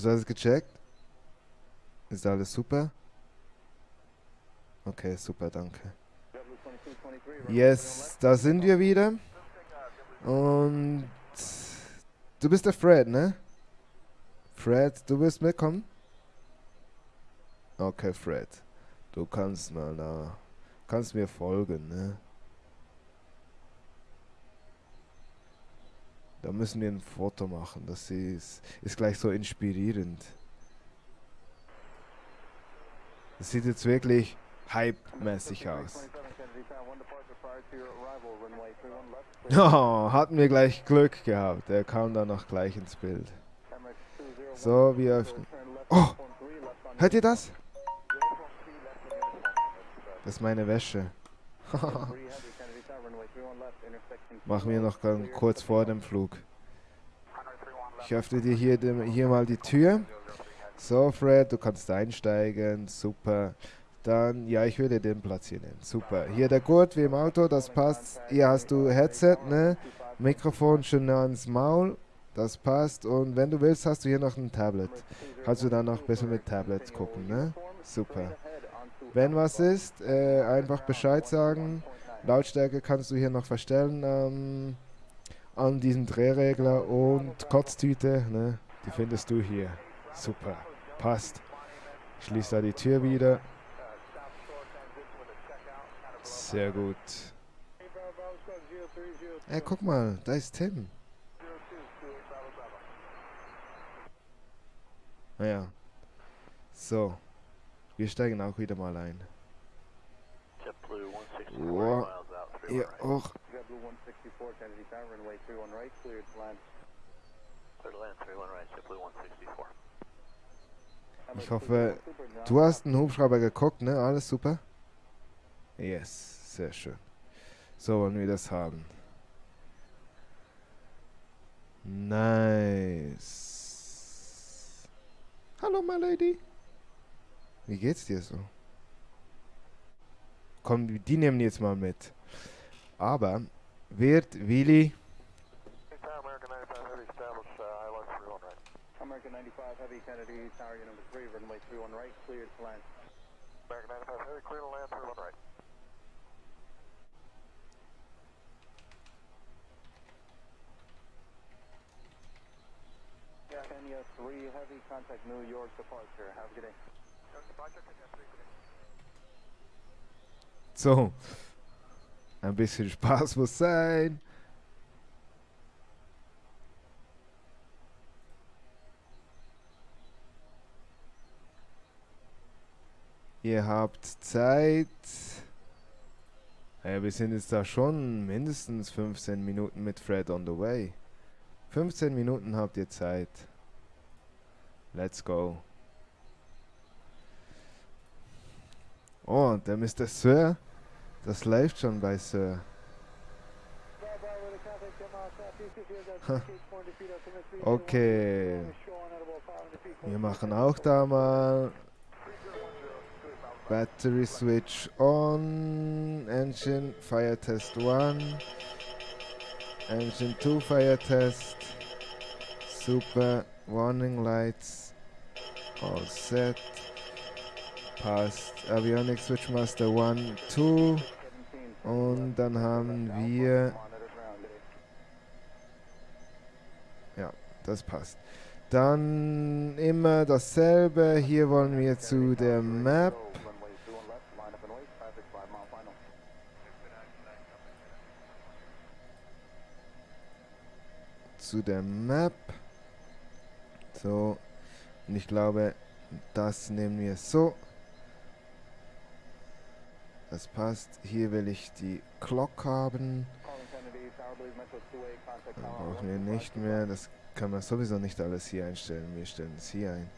Hast du alles gecheckt? Ist alles super? Okay, super, danke. Yes, da sind wir wieder. Und du bist der Fred, ne? Fred, du wirst mitkommen? Okay, Fred. Du kannst mal da. Kannst mir folgen, ne? Da müssen wir ein Foto machen. Das ist, ist gleich so inspirierend. Das sieht jetzt wirklich hype-mäßig aus. Oh, hatten wir gleich Glück gehabt. Er kam dann noch gleich ins Bild. So, wir öffnen. Oh! Hört ihr das? Das ist meine Wäsche. Machen wir noch kurz vor dem Flug. Ich öffne dir hier, hier mal die Tür. So, Fred, du kannst einsteigen. Super. Dann, ja, ich würde den Platz hier nehmen. Super. Hier der Gurt wie im Auto, das passt. Hier hast du Headset, ne? Mikrofon schön ans Maul. Das passt. Und wenn du willst, hast du hier noch ein Tablet. Kannst du dann noch ein bisschen mit Tablet gucken, ne? Super. Wenn was ist, äh, einfach Bescheid sagen. Lautstärke kannst du hier noch verstellen ähm, an diesem Drehregler und Kotztüte, ne? Die findest du hier. Super. Passt. Schließ da die Tür wieder. Sehr gut. Ey, guck mal, da ist Tim. Naja. So. Wir steigen auch wieder mal ein. Wow. Ja, auch. Ich hoffe, du hast einen Hubschrauber geguckt, ne? Alles super? Yes, sehr schön. So wollen wir das haben. Nice. Hallo, my lady. Wie geht's dir so? Komm, die nehmen jetzt mal mit. Aber wird Willi American 95 Heavy Kennedy, tower unit number 3, runway 31 right, cleared to land. American 95 Heavy, clear to land, 31 right. Kenya 3 Heavy, contact New York departure. Have a good day. Departure, Kenya 3, good day. So, ein bisschen Spaß muss sein. Ihr habt Zeit. Ja, wir sind jetzt da schon mindestens 15 Minuten mit Fred on the way. 15 Minuten habt ihr Zeit. Let's go. Oh, der Mr. Sir. Das läuft schon bei Sir. okay. Wir machen auch da mal Battery switch on. Engine fire test 1. Engine 2 fire test. Super. Warning lights. All set. Passt. Avionics Switchmaster 1, 2. Und dann haben wir... Ja, das passt. Dann immer dasselbe. Hier wollen wir zu der Map. zu der Map. So. Und ich glaube, das nehmen wir so. Das passt. Hier will ich die Clock haben. Dann brauchen wir nicht mehr. Das kann man sowieso nicht alles hier einstellen. Wir stellen es hier ein.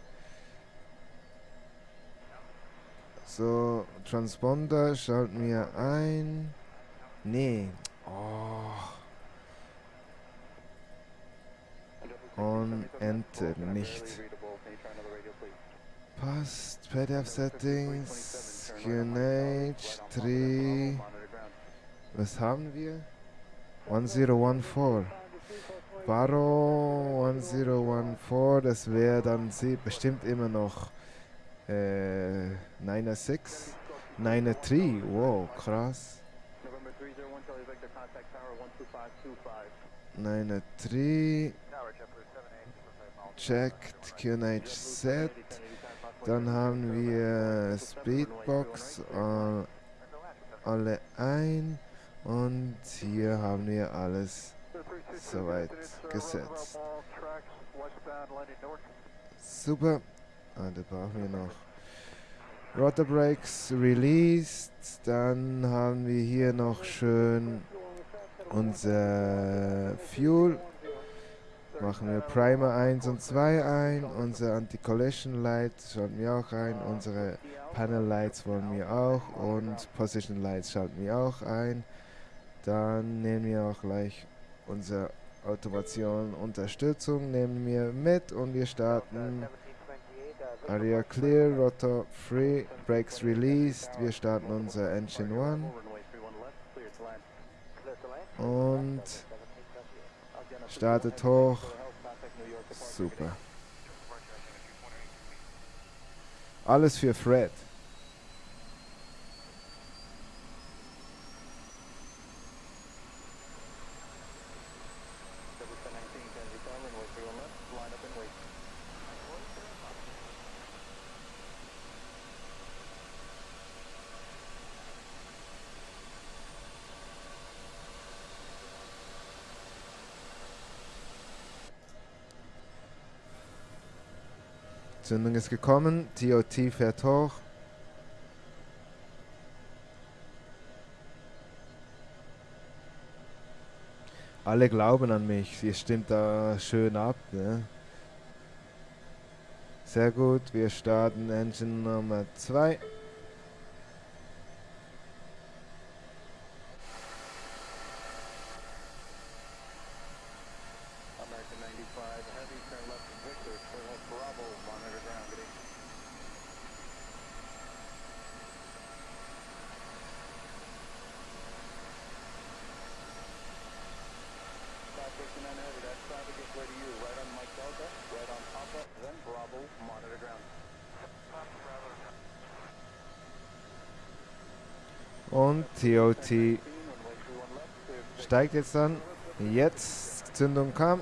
So, Transponder schalten wir ein. Nee. Oh. Und Enter nicht. Passt. PDF Settings. QNH 3. Was haben wir? 1014. Barrow 1014, das wäre dann sie bestimmt immer noch äh, 906, 93, wow, krass. 93, checked, QNH set, dann haben wir Speedbox, äh, alle ein und hier haben wir alles soweit gesetzt. Super. Ah, da brauchen wir noch Rotor Brakes released. Dann haben wir hier noch schön unser Fuel. Machen wir Primer 1 und 2 ein. Unser Anti-Collision Light schalten wir auch ein. Unsere Panel Lights wollen wir auch. Und Position Lights schalten wir auch ein. Dann nehmen wir auch gleich unsere Automation Unterstützung nehmen wir mit und wir starten Area clear, rotor free, brakes released. Wir starten unser Engine 1 und startet hoch. Super. Alles für Fred. Zündung ist gekommen, TOT fährt hoch. Alle glauben an mich, sie stimmt da schön ab. Ne? Sehr gut, wir starten Engine Nummer 2. TOT steigt jetzt dann. Jetzt Zündung kam.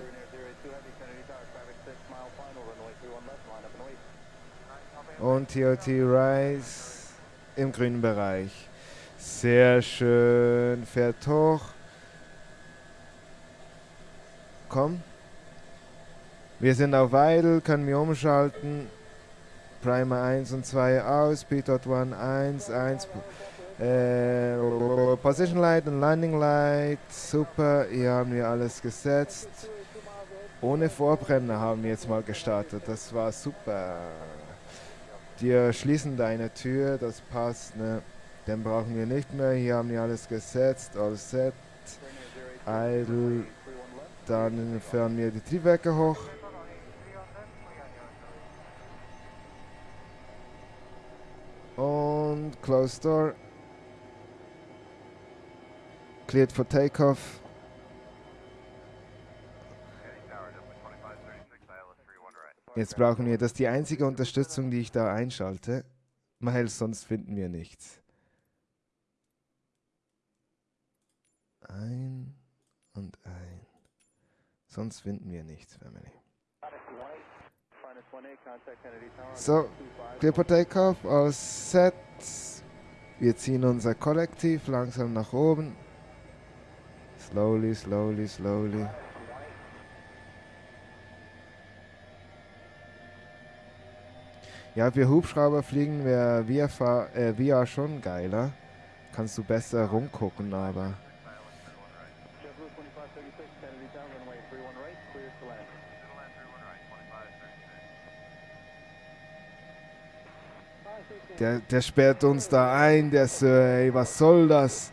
Und TOT Rise im grünen Bereich. Sehr schön. Fährt hoch. Komm. Wir sind auf Idle, können wir umschalten. Primer 1 und 2 aus, P.1 1, 1. Äh, Position Light und Landing Light, super, hier haben wir alles gesetzt. Ohne Vorbrenner haben wir jetzt mal gestartet, das war super. Die schließen deine Tür, das passt, ne? Den brauchen wir nicht mehr, hier haben wir alles gesetzt, all set. Idle, dann fahren wir die Triebwerke hoch. Und Close Door. Cleared for takeoff. Jetzt brauchen wir, das ist die einzige Unterstützung, die ich da einschalte. Weil sonst finden wir nichts. Ein und ein. Sonst finden wir nichts, Family. So, clear for takeoff, aus Set. Wir ziehen unser Kollektiv langsam nach oben. Slowly, slowly, slowly. Ja, für Hubschrauber fliegen wäre VR, äh, VR schon geiler. Kannst du besser rumgucken, aber... Der, der sperrt uns da ein, der so, ey, was soll das?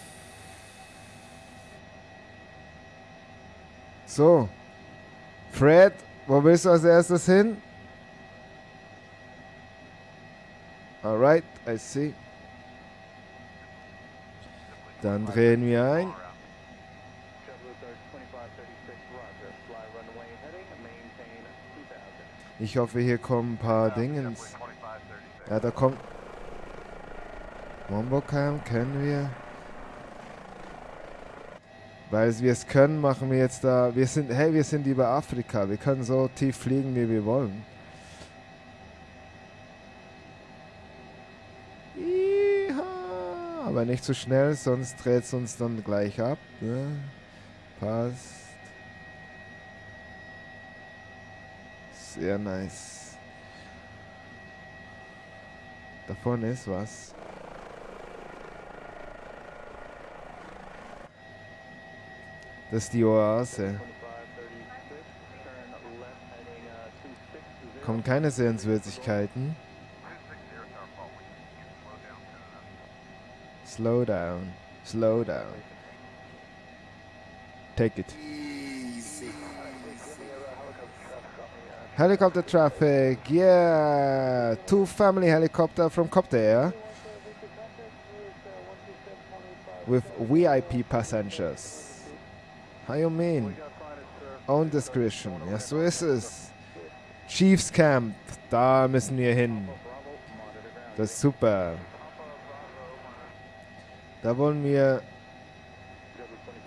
So. Fred, wo willst du als erstes hin? Alright, I see. Dann drehen wir ein. Ich hoffe, hier kommen ein paar Dingens. Ja, da kommt... Wombocam können wir. Weil wir es können, machen wir jetzt da... Wir sind, hey, wir sind über Afrika. Wir können so tief fliegen, wie wir wollen. Aber nicht zu so schnell, sonst dreht es uns dann gleich ab. Ne? Passt. Sehr nice. Davon ist was. Das ist die Oase. Kommen keine Sehenswürdigkeiten. Slow down. Slow down. Take it. Helicopter traffic. Yeah. Two family helicopter from Copter with VIP passengers. Mean? Own discretion. Ja, so ist es. Chiefs Camp. Da müssen wir hin. Das ist super. Da wollen wir...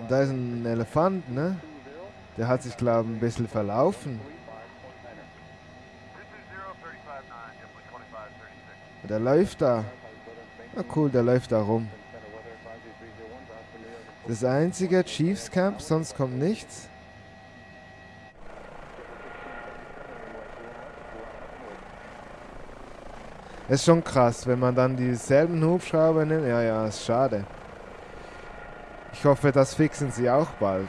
Da ist ein Elefant, ne? Der hat sich, glaube ich, ein bisschen verlaufen. Der läuft da. Na cool, der läuft da rum. Das einzige Chiefs Camp, sonst kommt nichts. ist schon krass, wenn man dann dieselben Hubschrauber nimmt. Ja, ja, ist schade. Ich hoffe, das fixen sie auch bald.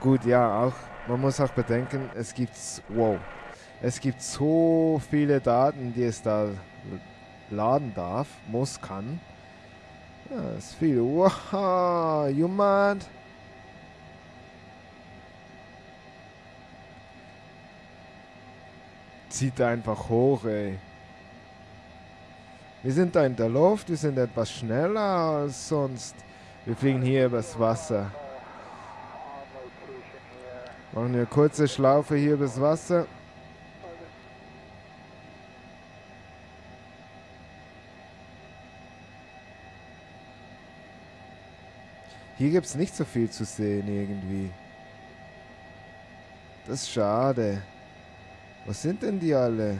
Gut, ja, auch. Man muss auch bedenken, es gibt, wow, es gibt so viele Daten, die es da laden darf, muss, kann. Ja, ist viel. Wow, mad? Zieht einfach hoch, ey. Wir sind da in der Luft, wir sind etwas schneller als sonst. Wir fliegen hier übers Wasser. Machen eine kurze Schlaufe hier übers Wasser. Hier gibt es nicht so viel zu sehen irgendwie. Das ist schade. Was sind denn die alle?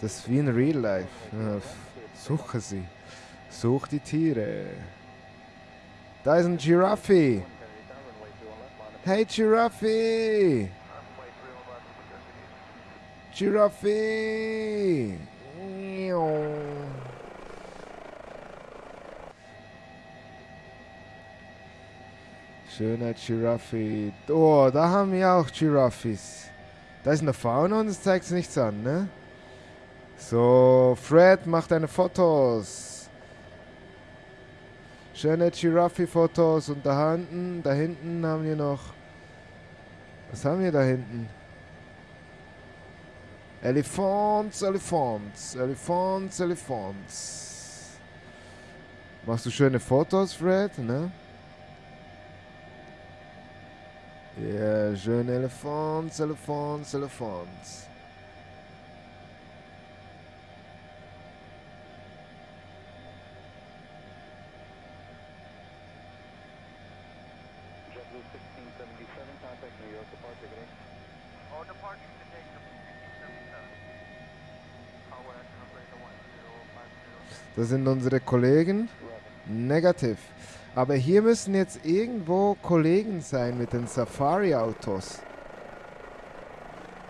Das ist wie in Real Life. Suche sie. Such die Tiere. Da ist ein Giraffe. Hey Giraffe! Giraffe! Schöner Giraffe. Oh, da haben wir auch Giraffes. Da ist eine Fauna und es zeigt nichts an, ne? So, Fred macht deine Fotos. Schöne Giraffe-Fotos und da hinten, da hinten haben wir noch. Was haben wir da hinten? Elephants, Elephants, Elephants, Elephants. Machst du schöne Fotos, Fred, ne? Ja, schöne Elephants, Elephants, Elephants. Das sind unsere Kollegen. Negativ. Aber hier müssen jetzt irgendwo Kollegen sein mit den Safari-Autos.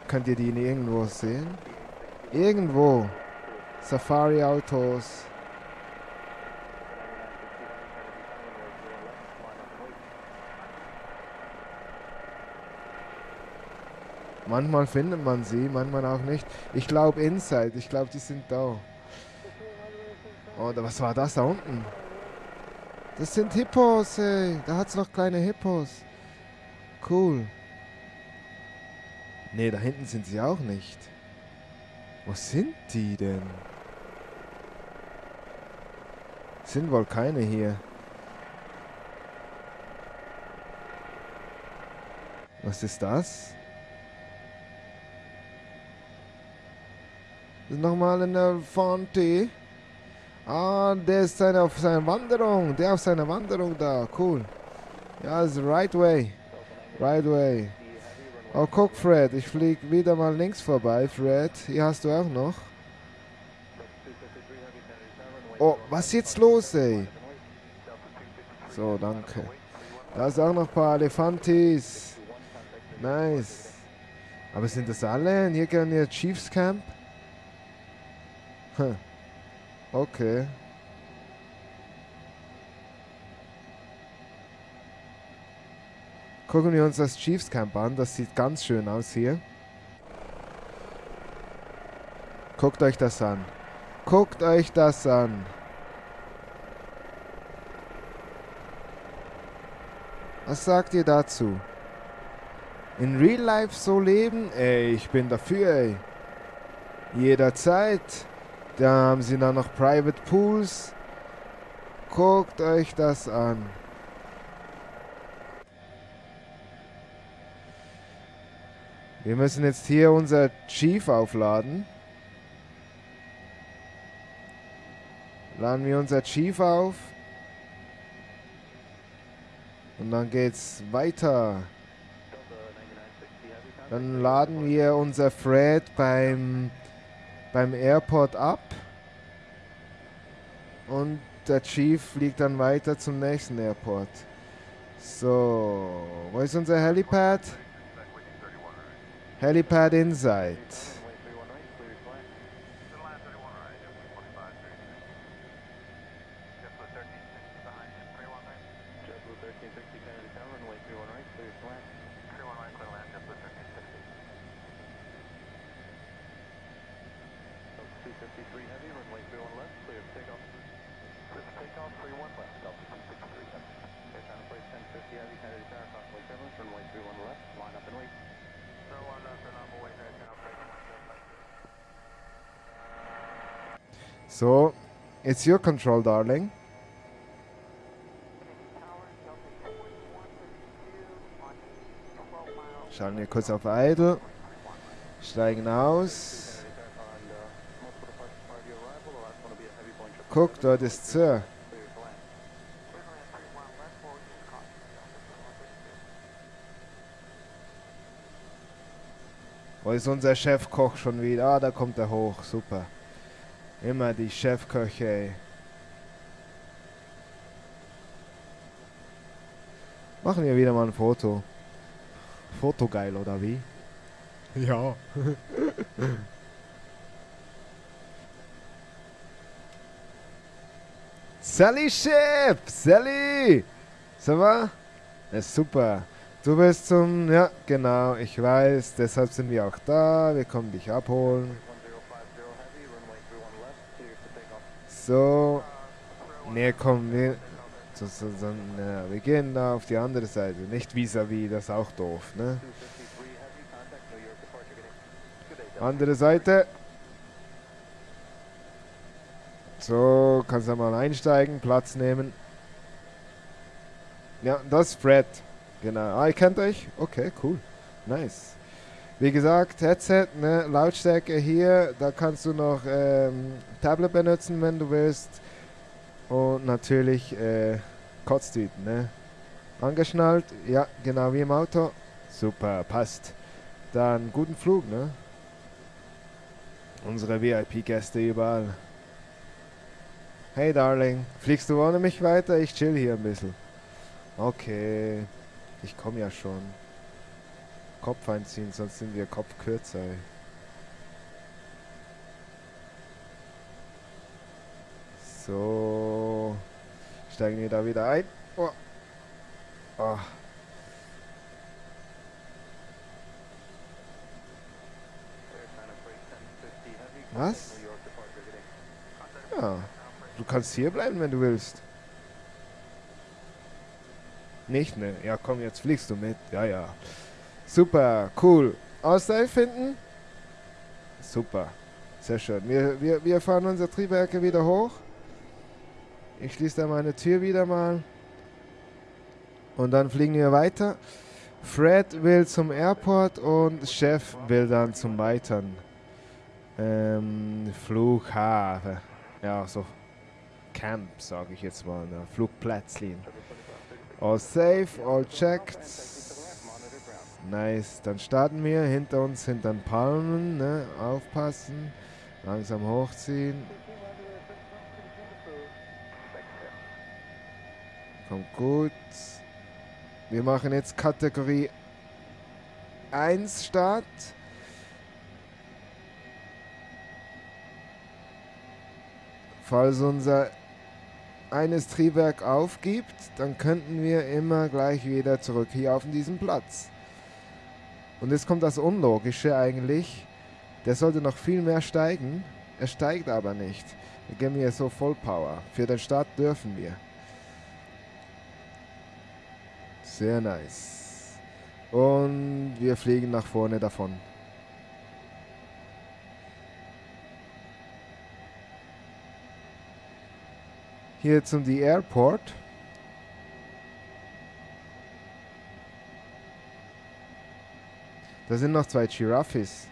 Könnt ihr die irgendwo sehen? Irgendwo. Safari-Autos. Manchmal findet man sie, manchmal auch nicht. Ich glaube Inside, ich glaube die sind da. Oder was war das da unten? Das sind Hippos, ey. Da hat es noch kleine Hippos. Cool. Ne, da hinten sind sie auch nicht. Wo sind die denn? Sind wohl keine hier. Was ist das? Das ist nochmal eine Fonte. Ah, der ist seine, auf seiner Wanderung. Der auf seiner Wanderung da. Cool. Ja, das ist right way. Right way. Oh, guck, Fred. Ich flieg wieder mal links vorbei, Fred. Hier hast du auch noch. Oh, was ist jetzt los, ey? So, danke. Da ist auch noch ein paar Elefantis. Nice. Aber sind das alle? Hier gehen wir Chiefs Camp? Hm. Okay. Gucken wir uns das Chiefs Camp an. Das sieht ganz schön aus hier. Guckt euch das an. Guckt euch das an. Was sagt ihr dazu? In Real Life so leben? Ey, ich bin dafür, ey. Jederzeit. Da haben sie dann noch Private Pools. Guckt euch das an. Wir müssen jetzt hier unser Chief aufladen. Laden wir unser Chief auf. Und dann geht's weiter. Dann laden wir unser Fred beim beim Airport ab und der Chief fliegt dann weiter zum nächsten Airport. So, wo ist unser Helipad? Helipad Inside. So, it's your control, darling. Schauen wir kurz auf Idle. Steigen aus. Guck, dort ist Sir. Wo ist unser Chefkoch schon wieder? Ah, da kommt er hoch. Super. Immer die Chefköche, ey. Machen wir wieder mal ein Foto. Foto geil, oder wie? Ja. Sally Chef! Sally! Ça va? Ja, super. Du bist zum... Ja, genau, ich weiß. Deshalb sind wir auch da. Wir kommen dich abholen. So. Ne, komm, wir, so, so, so, ne, wir gehen da auf die andere Seite. Nicht vis-à-vis, -vis, das ist auch doof, ne? Andere Seite. So, kannst du mal einsteigen, Platz nehmen. Ja, das ist Fred. Genau. Ah, ihr kennt euch? Okay, cool. Nice. Wie gesagt, Headset, ne, Lautstärke hier, da kannst du noch ähm, Tablet benutzen, wenn du willst. Und natürlich äh, Kotztüten, ne? Angeschnallt, ja, genau wie im Auto. Super, passt. Dann guten Flug, ne? Unsere VIP-Gäste überall. Hey Darling, fliegst du ohne mich weiter? Ich chill hier ein bisschen. Okay, ich komme ja schon. Kopf einziehen, sonst sind wir Kopf kürzer. So. Steigen wir da wieder ein. Oh. Oh. Was? Ja. Du kannst hier bleiben, wenn du willst. Nicht, ne? Ja, komm, jetzt fliegst du mit. Ja, ja. Super, cool. Ausdrive finden? Super. Sehr schön. Wir, wir, wir fahren unsere Triebwerke wieder hoch. Ich schließe da meine Tür wieder mal. Und dann fliegen wir weiter. Fred will zum Airport und Chef will dann zum weiteren ähm, Flughafen. Ja, so Camp, sage ich jetzt mal. Ne? Flugplätzchen. All safe, all checked. Nice. Dann starten wir. Hinter uns sind dann Palmen. Ne? Aufpassen. Langsam hochziehen. Kommt gut. Wir machen jetzt Kategorie 1 Start. Falls unser eines Triebwerk aufgibt, dann könnten wir immer gleich wieder zurück hier auf diesen Platz. Und jetzt kommt das Unlogische eigentlich. Der sollte noch viel mehr steigen. Er steigt aber nicht. Wir geben hier so Vollpower. Für den Start dürfen wir. Sehr nice. Und wir fliegen nach vorne davon. Hier zum die Airport. Da sind noch zwei Giraffes.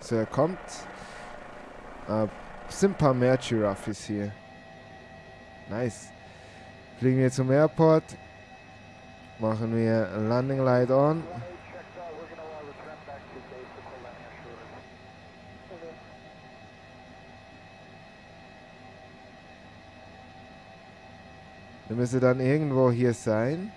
So, er kommt. Äh, sind ein paar mehr Giraffes hier. Nice. Fliegen wir zum Airport. Machen wir Landing Light on. Wir müssen dann irgendwo hier sein.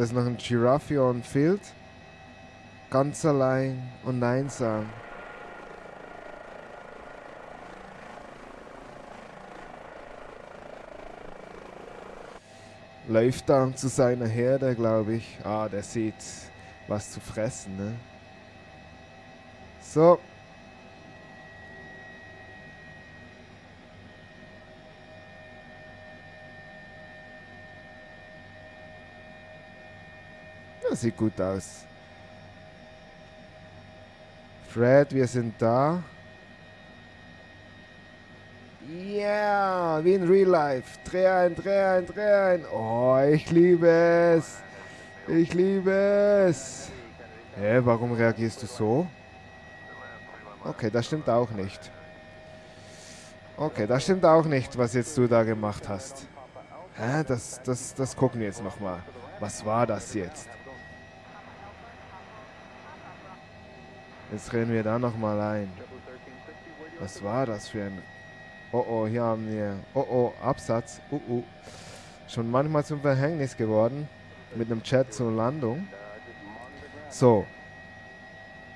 Da ist noch ein Giraffe on Field. Ganz allein und einsam. Läuft dann zu seiner Herde, glaube ich. Ah, der sieht was zu fressen, ne? So. Sieht gut aus. Fred, wir sind da. Yeah, wie in Real Life. Dreh ein, dreh ein, dreh ein. Oh, ich liebe es. Ich liebe es. Hä, warum reagierst du so? Okay, das stimmt auch nicht. Okay, das stimmt auch nicht, was jetzt du da gemacht hast. Hä, das, das, das gucken wir jetzt nochmal. Was war das jetzt? Jetzt rennen wir da nochmal ein. Was war das für ein... Oh oh, hier haben wir... Oh oh, Absatz. Uh uh. Schon manchmal zum Verhängnis geworden. Mit einem Chat zur Landung. So.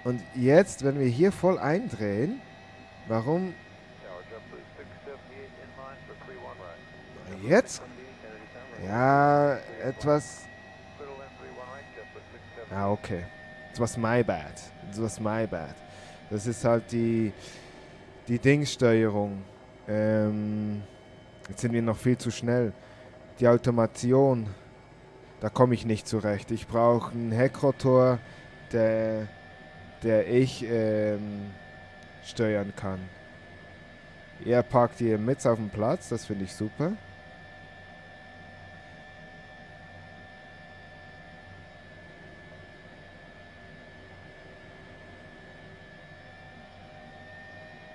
Und jetzt, wenn wir hier voll eindrehen, warum... Jetzt? Ja, etwas... Ja, okay. It was my bad. It was my bad. Das ist halt die, die Dingssteuerung. Ähm, jetzt sind wir noch viel zu schnell. Die Automation, da komme ich nicht zurecht. Ich brauche einen Heckrotor, der, der ich ähm, steuern kann. Er parkt hier mit auf dem Platz, das finde ich super.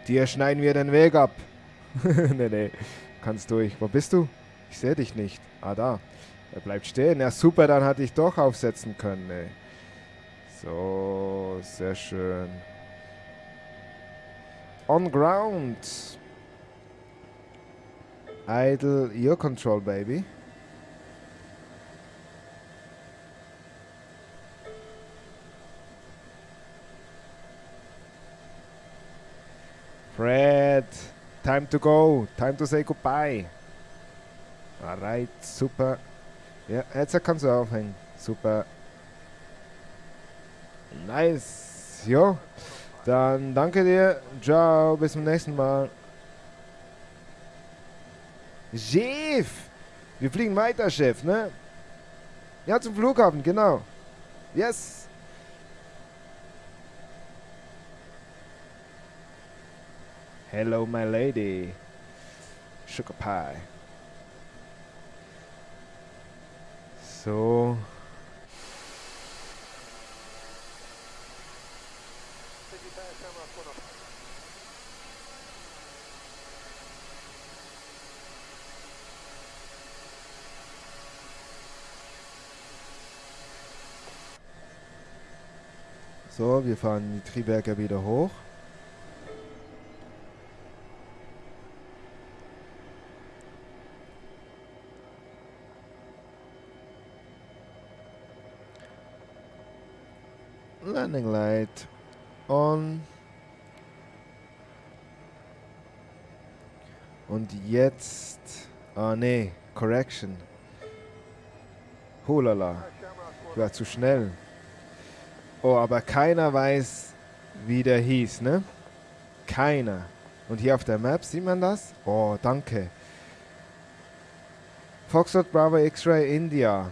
Dir schneiden wir den Weg ab. nee, nee. Kannst durch. Wo bist du? Ich sehe dich nicht. Ah, da. Er bleibt stehen. Ja, super, dann hatte ich doch aufsetzen können, ey. So, sehr schön. On ground. Idle, your control, baby. Fred, time to go. Time to say goodbye. Alright, super. Ja, jetzt kannst du aufhängen. Super. Nice. Jo. Dann danke dir. Ciao. Bis zum nächsten Mal. Chef! Wir fliegen weiter, Chef, ne? Ja, zum Flughafen, genau. Yes! Hello, my lady. Sugar Pie. So. So, wir fahren die Triebwerke wieder hoch. Landing Light on. Und jetzt... Ah, nee. Correction. Holala. Ich war zu schnell. Oh, aber keiner weiß, wie der hieß, ne? Keiner. Und hier auf der Map sieht man das? Oh, danke. Foxtrot Bravo X-Ray India.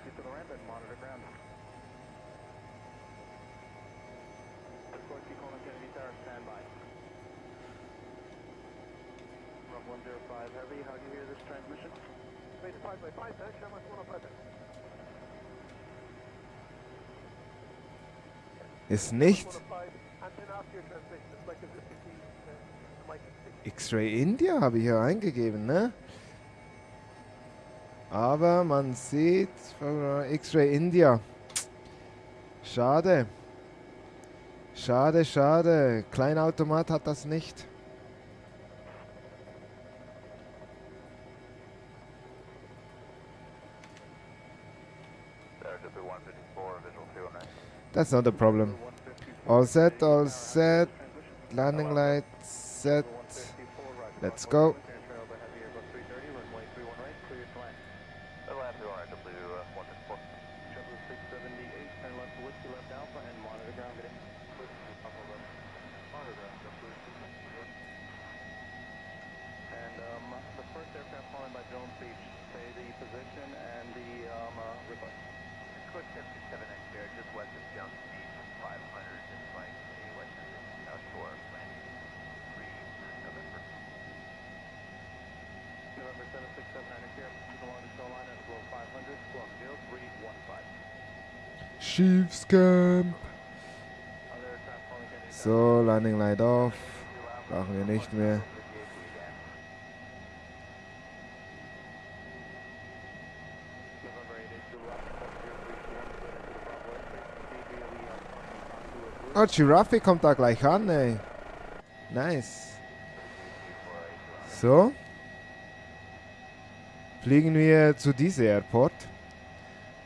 ich will nicht dich. Nee. Das heißt... Ist nicht X-Ray India habe ich hier eingegeben, ne? Aber man sieht X-Ray India. Schade. Schade, schade. Kleinautomat hat das nicht. That's not a problem. All set, all set. Landing light set. Let's go. Chiefs Camp. So, Landing Light off. Brauchen wir nicht mehr. Oh, Giraffe kommt da gleich an, ey. Nice. So. Fliegen wir zu diesem Airport.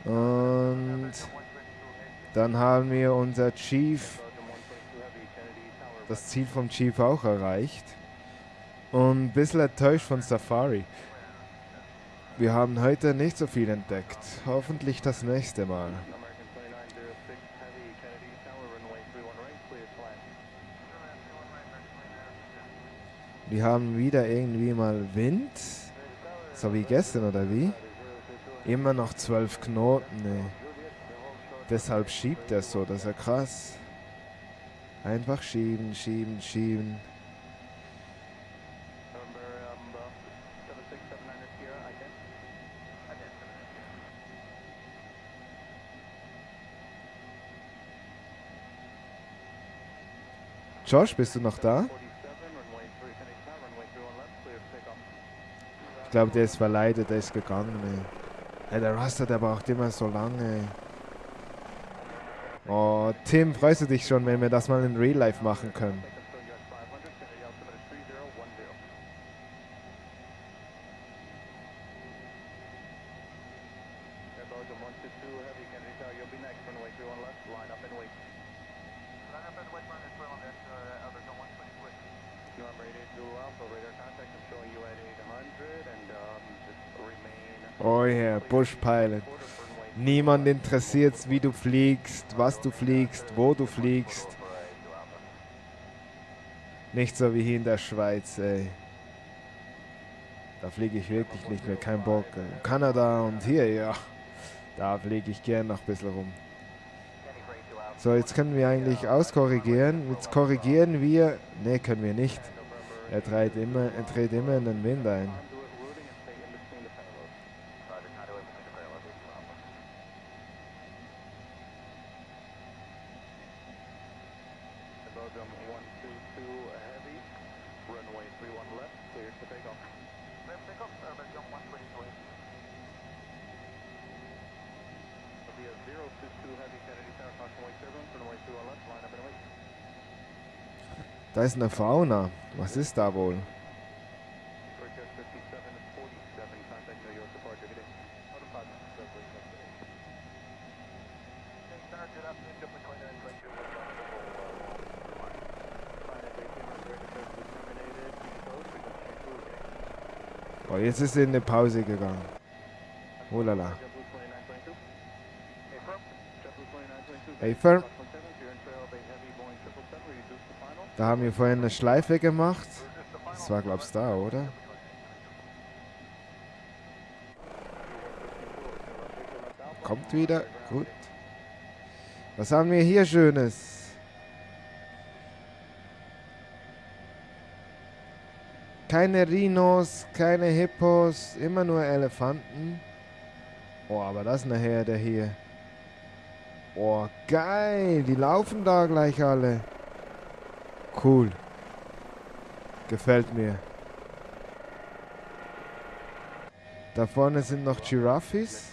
Und dann haben wir unser Chief, das Ziel vom Chief auch erreicht. Und ein bisschen enttäuscht von Safari. Wir haben heute nicht so viel entdeckt. Hoffentlich das nächste Mal. Wir haben wieder irgendwie mal Wind. So wie gestern oder wie? Immer noch zwölf Knoten, ey. Deshalb schiebt er so, das ist krass. Einfach schieben, schieben, schieben. Josh, bist du noch da? Ich glaube, der ist verleidet, der ist gegangen. Ey. Ey, der Raster, der braucht immer so lange. Oh, Tim, freust du dich schon, wenn wir das mal in Real Life machen können? Oh yeah, Bush Pilot. Niemand interessiert, wie du fliegst, was du fliegst, wo du fliegst. Nicht so wie hier in der Schweiz, ey. Da fliege ich wirklich nicht mehr, kein Bock. Kanada und hier, ja. Da fliege ich gern noch ein bisschen rum. So, jetzt können wir eigentlich auskorrigieren. Jetzt korrigieren wir. Ne, können wir nicht. Er dreht immer, er dreht immer in den Wind ein. Da ist eine Fauna. Was ist da wohl? Oh, jetzt ist sie in eine Pause gegangen. Oh lala. Hey, firm. Da haben wir vorhin eine Schleife gemacht. Das war, glaubst du, da, oder? Kommt wieder. Gut. Was haben wir hier Schönes? Keine Rhinos, keine Hippos, immer nur Elefanten. Oh, aber das ist eine Herde hier. Oh, geil. Die laufen da gleich alle. Cool. Gefällt mir. Da vorne sind noch Giraffes.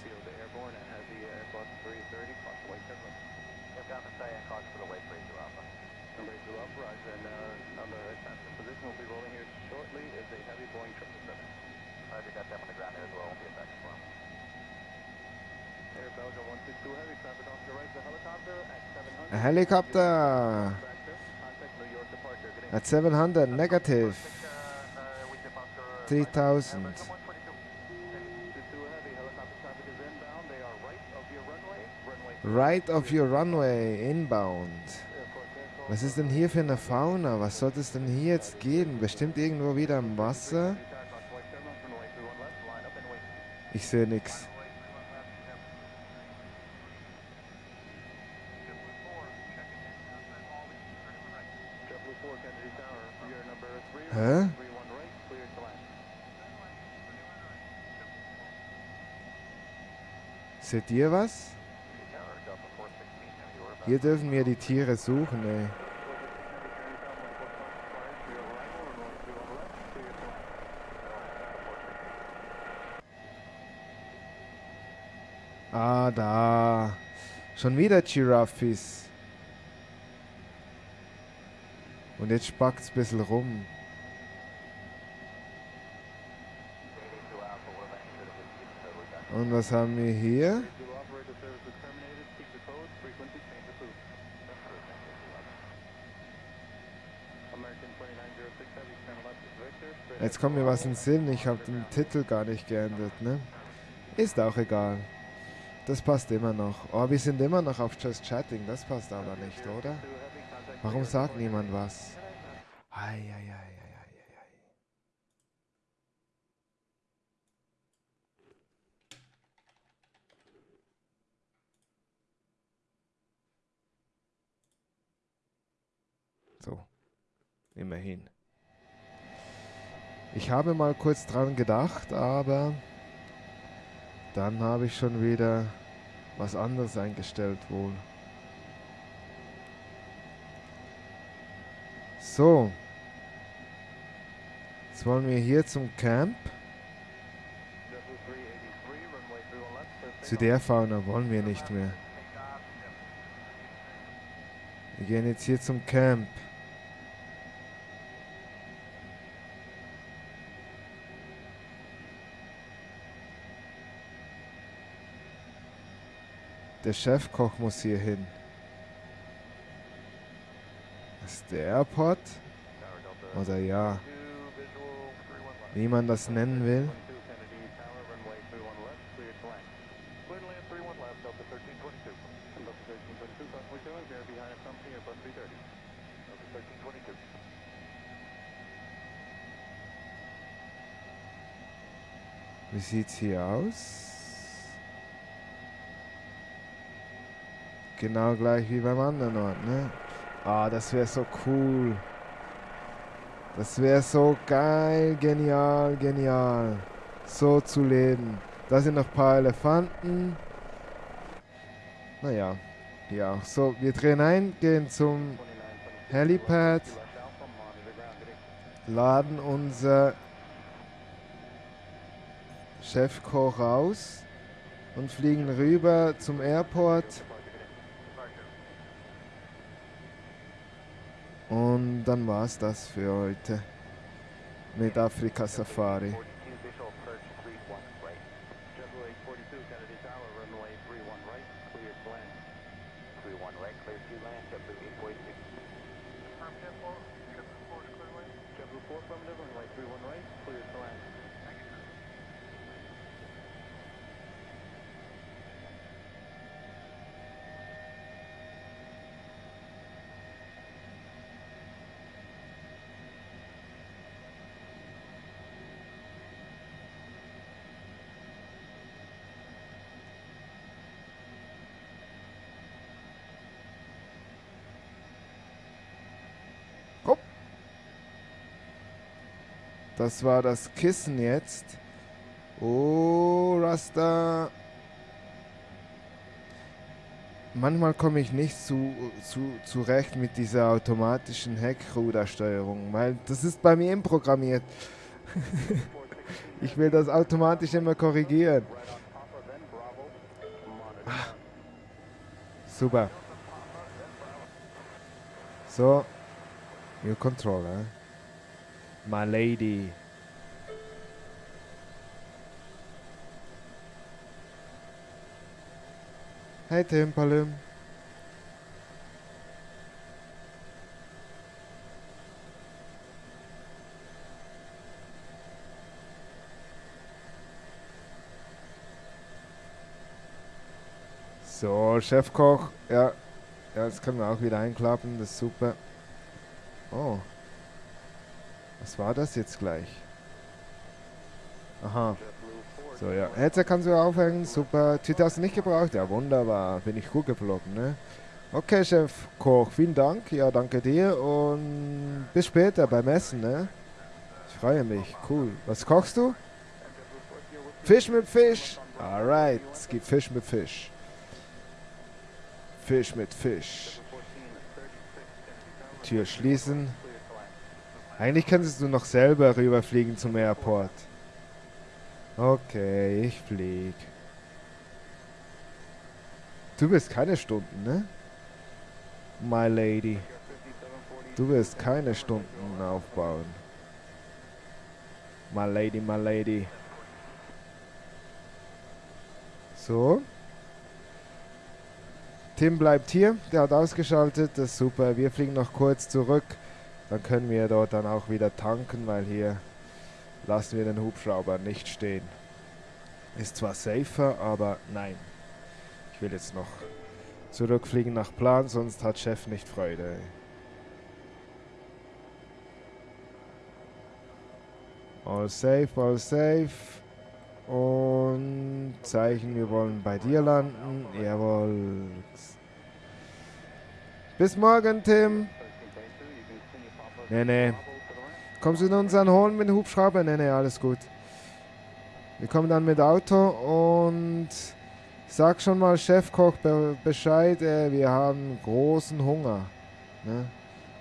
A helicopter at 700 negative 3000 right of your runway inbound. Was ist denn hier für eine Fauna? Was sollte es denn hier jetzt geben bestimmt irgendwo wieder im Wasser? Ich sehe nichts Seht ihr was? Hier dürfen wir die Tiere suchen, ey. Ah, da. Schon wieder Giraffes. Und jetzt spackt es ein bisschen rum. Und was haben wir hier? Jetzt kommt mir was in den Sinn. Ich habe den Titel gar nicht geändert, ne? Ist auch egal. Das passt immer noch. Oh, wir sind immer noch auf Just Chatting. Das passt aber nicht, oder? Warum sagt niemand was? Ei, ei, ei. So, immerhin. Ich habe mal kurz dran gedacht, aber dann habe ich schon wieder was anderes eingestellt wohl. So. Jetzt wollen wir hier zum Camp. Zu der Fauna wollen wir nicht mehr. Wir gehen jetzt hier zum Camp. Der Chefkoch muss hier hin. Ist der Airport. Oder ja, wie man das nennen will. Wie sieht's hier aus? Genau gleich wie beim anderen Ort, ne? Ah, das wäre so cool. Das wäre so geil, genial, genial. So zu leben. Da sind noch ein paar Elefanten. Naja, ja. So, wir drehen ein, gehen zum Helipad, laden unser Chefkoch raus und fliegen rüber zum Airport. Und dann war es das für heute mit Afrika Safari. Das war das Kissen jetzt. Oh, Rasta. Manchmal komme ich nicht zu, zu, zurecht mit dieser automatischen Heckrudersteuerung, weil das ist bei mir programmiert. ich will das automatisch immer korrigieren. Ah. Super. So. New controller. My lady. Hey Tim, Palim. So, Chefkoch. Ja. Ja, jetzt können wir auch wieder einklappen. Das ist super. Oh. Was war das jetzt gleich? Aha. So, ja. Headset kannst du aufhängen. Super. Twitter hast du nicht gebraucht? Ja, wunderbar. Bin ich gut geflogen, ne? Okay, Chef Koch. Vielen Dank. Ja, danke dir. Und bis später beim Essen, ne? Ich freue mich. Cool. Was kochst du? Fisch mit Fisch. Alright. Es gibt Fisch mit Fisch. Fisch mit Fisch. Tür schließen. Eigentlich könntest du noch selber rüberfliegen zum Airport. Okay, ich flieg. Du wirst keine Stunden, ne? My Lady. Du wirst keine Stunden aufbauen. My Lady, my Lady. So. Tim bleibt hier, der hat ausgeschaltet, das ist super. Wir fliegen noch kurz zurück. Dann können wir dort dann auch wieder tanken, weil hier lassen wir den Hubschrauber nicht stehen. Ist zwar safer, aber nein. Ich will jetzt noch zurückfliegen nach Plan, sonst hat Chef nicht Freude. All safe, all safe. Und Zeichen, wir wollen bei dir landen. Jawohl. Bis morgen, Tim. Nee, nee. Kommst du uns dann holen mit dem Hubschrauber? Nee, nee, alles gut. Wir kommen dann mit Auto und sag schon mal Chefkoch Bescheid, äh, wir haben großen Hunger. Ne?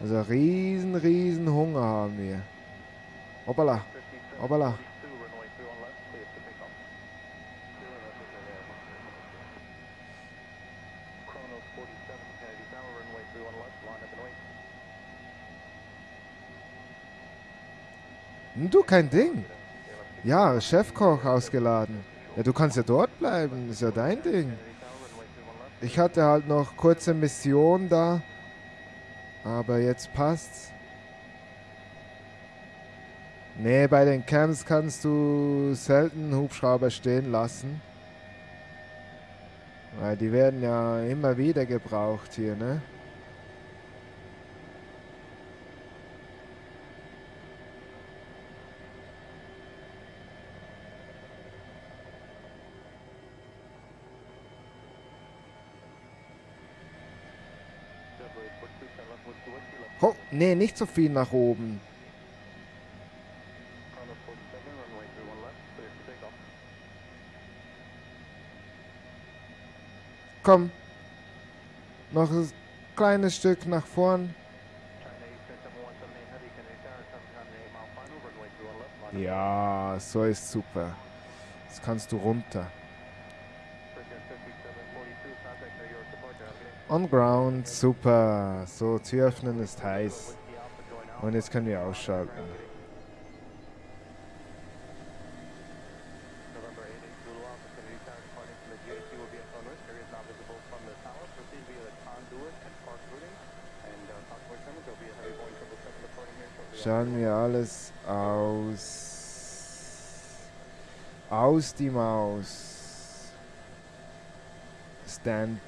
Also riesen, riesen Hunger haben wir. Hoppala. Hoppala. Du, kein Ding. Ja, Chefkoch ausgeladen. Ja, du kannst ja dort bleiben. Ist ja dein Ding. Ich hatte halt noch kurze Mission da. Aber jetzt passt's. Nee, bei den Camps kannst du selten Hubschrauber stehen lassen. Weil die werden ja immer wieder gebraucht hier, ne? Oh, nee, nicht so viel nach oben. Komm. Noch ein kleines Stück nach vorn. Ja, so ist super. Jetzt kannst du runter. On ground, super. So, Tür öffnen ist heiß. Und jetzt können wir ausschalten. Schauen wir alles aus. Aus die Maus. Stand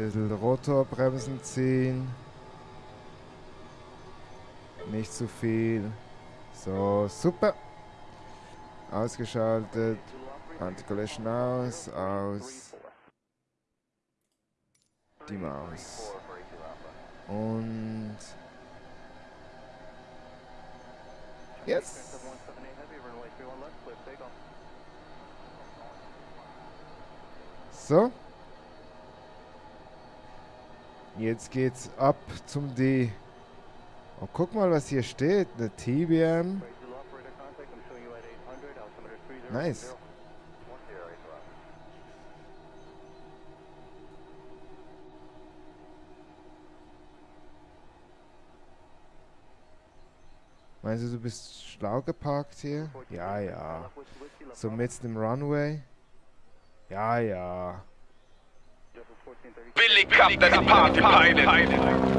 Bisschen Rotorbremsen ziehen. Nicht zu viel. So, super. Ausgeschaltet. Anti-Collision aus, aus. Die Maus. Und... Yes! So. Jetzt geht's ab zum D. Oh, guck mal, was hier steht. Eine TBM. Nice. Meinst du, du bist schlau geparkt hier? Ja, ja. So mitten im Runway? Ja, ja. Billy Captain Party Pilot.